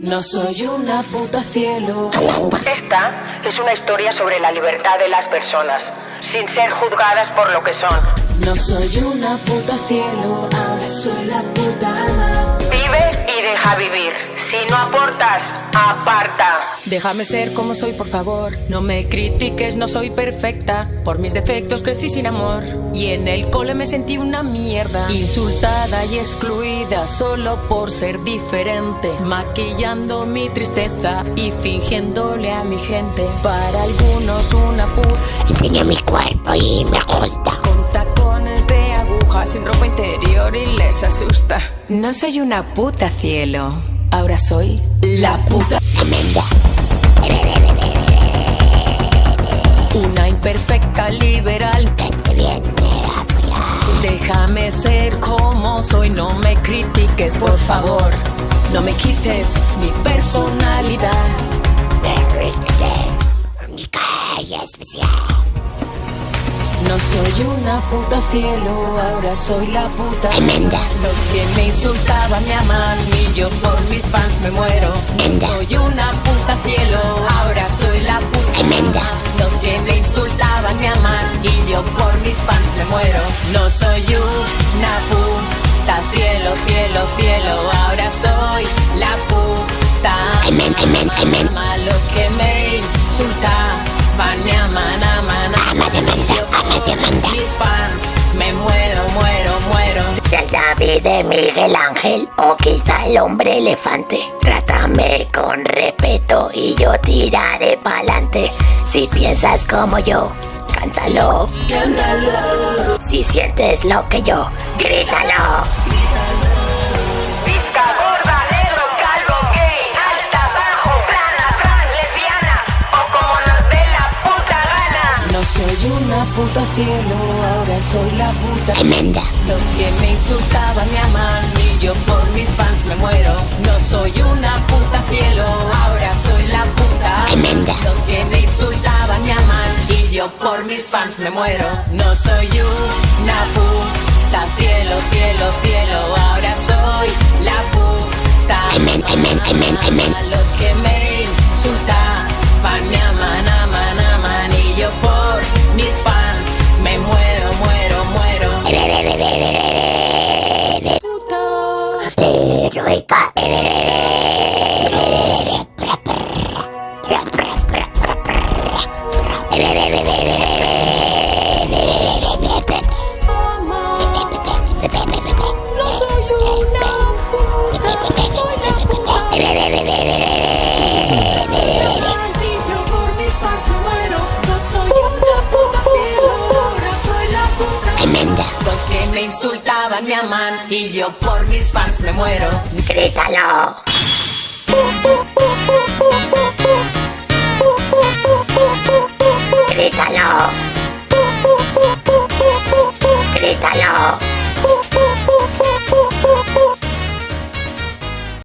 No soy una puta cielo. Esta es una historia sobre la libertad de las personas, sin ser juzgadas por lo que son. No soy una puta cielo, ahora soy la puta ama. Vive y deja vivir. Si no aportas, aparta. Déjame ser como soy, por favor. No me critiques, no soy perfecta. Por mis defectos crecí sin amor. Y en el cole me sentí una mierda. Insultada y excluida solo por ser diferente. Maquillando mi tristeza y fingiéndole a mi gente. Para algunos una puta. Enseño mi cuerpo y me gusta. Con tacones de aguja, sin ropa interior y les asusta. No soy una puta cielo. Ahora soy la puta. Amanda. Una imperfecta liberal. Vete bien. Déjame ser como soy, no me critiques, por favor. No me quites mi personalidad. Única y especial. No soy una puta cielo, ahora soy la puta. Amanda. Los que me insultaban me aman y yo por fans me muero. Soy una puta cielo, ahora soy la puta. Los que me insultaban me aman y yo por mis fans me muero. No soy una puta cielo, cielo, cielo, ahora soy la puta. Amén, amén. Ama los que me insultaban me aman, aman, Ama de Amanda, ama de Amanda. mis fans me muero, muero. David de Miguel Ángel o quizá el hombre elefante. Trátame con respeto y yo tiraré pa'lante. Si piensas como yo, cántalo. Si sientes lo que yo, grítalo. Pizca gorda, negro, calvo, gay, alta, bajo, plana, trans, lesbiana o como nos dé la puta gana. No soy una puta cielo, ahora soy la puta. Amanda. Los que me insultaban mis fans me muero. No soy una puta cielo, cielo, cielo, ahora soy la puta. Amén, amén, amén, amén. Los que me insultaban me aman, aman, aman y yo por mis fans me muero, muero, muero. Heroica. me insultaban, me aman y yo por mis fans me muero. ¡Grítalo! ¡Grítalo! ¡Grítalo!